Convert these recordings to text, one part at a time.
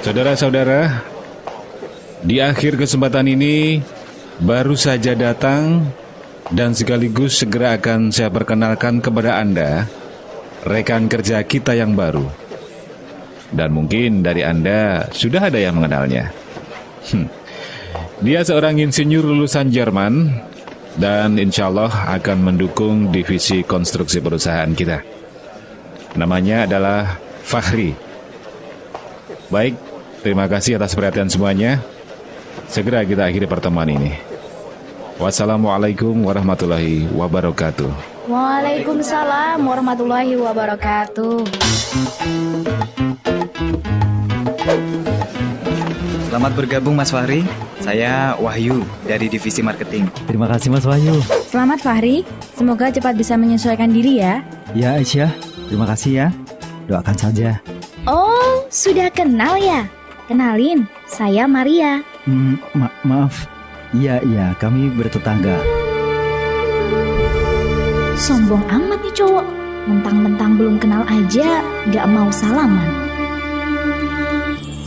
Saudara-saudara, di akhir kesempatan ini baru saja datang dan sekaligus segera akan saya perkenalkan kepada Anda rekan kerja kita yang baru. Dan mungkin dari Anda sudah ada yang mengenalnya. Hmm. Dia seorang insinyur lulusan Jerman dan insya Allah akan mendukung divisi konstruksi perusahaan kita. Namanya adalah Fahri. Baik, terima kasih atas perhatian semuanya. Segera kita akhiri pertemuan ini. Wassalamualaikum warahmatullahi wabarakatuh. Waalaikumsalam warahmatullahi wabarakatuh. Selamat bergabung Mas Fahri. Saya Wahyu dari divisi marketing. Terima kasih Mas Wahyu. Selamat Fahri, semoga cepat bisa menyesuaikan diri ya. Ya Aisyah, terima kasih ya. Doakan saja. Oh, sudah kenal ya? Kenalin, saya Maria. Hmm, ma maaf. Iya, iya, kami bertetangga. Sombong amat nih cowok. Mentang-mentang belum kenal aja, gak mau salaman.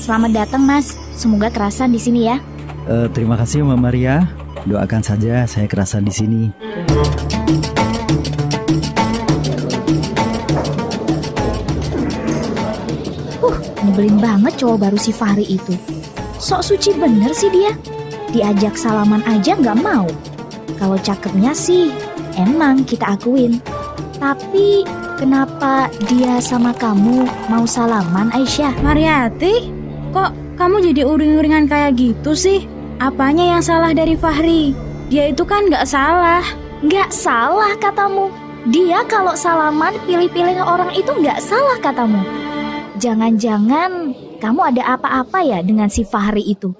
Selamat datang mas, semoga kerasan di sini ya. Uh, terima kasih Mbak Maria. Doakan saja saya kerasan di sini. Nyebelin banget cowok baru si Fahri itu. Sok suci bener sih dia. Diajak salaman aja nggak mau. Kalau cakepnya sih, emang kita akuin. Tapi kenapa dia sama kamu mau salaman Aisyah? Mariati, kok kamu jadi uring-uringan kayak gitu sih? Apanya yang salah dari Fahri? Dia itu kan nggak salah. Nggak salah katamu. Dia kalau salaman pilih-pilih orang itu nggak salah katamu. Jangan-jangan kamu ada apa-apa ya dengan si Fahri itu?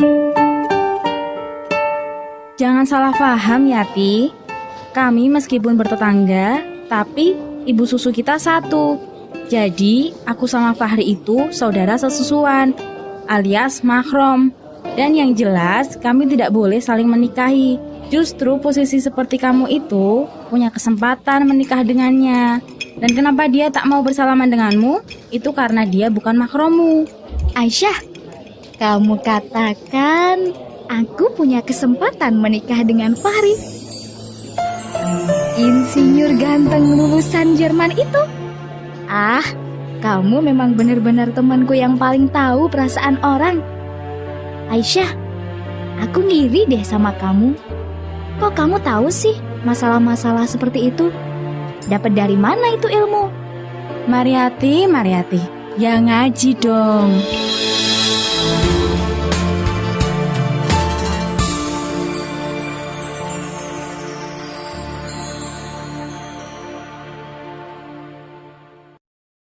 Jangan salah paham ya, Ti. Kami meskipun bertetangga, tapi ibu susu kita satu. Jadi, aku sama Fahri itu saudara sesusuan, alias mahrom. Dan yang jelas, kami tidak boleh saling menikahi. Justru posisi seperti kamu itu punya kesempatan menikah dengannya. Dan kenapa dia tak mau bersalaman denganmu? Itu karena dia bukan mahromu. Aisyah, kamu katakan aku punya kesempatan menikah dengan Fahri. Insinyur ganteng lulusan Jerman itu. Ah, kamu memang benar-benar temanku yang paling tahu perasaan orang. Aisyah, aku ngiri deh sama kamu. Kok kamu tahu sih masalah-masalah seperti itu? Dapat dari mana itu ilmu? Mariati, Mariati, ya ngaji dong.